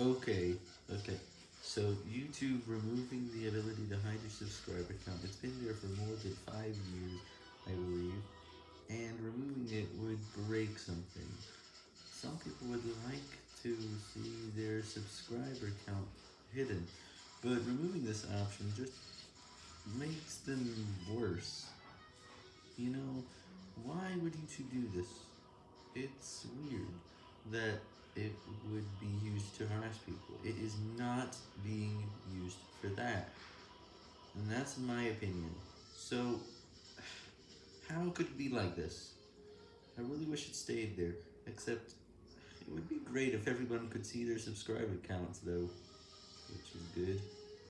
Okay, okay. So YouTube removing the ability to hide your subscriber count. It's been there for more than five years, I believe. And removing it would break something. Some people would like to see their subscriber count hidden, but removing this option just makes them worse. You know, why would YouTube do this? It's weird that it would be used to harass people. It is not being used for that. And that's my opinion. So, how could it be like this? I really wish it stayed there, except it would be great if everyone could see their subscriber counts though, which is good.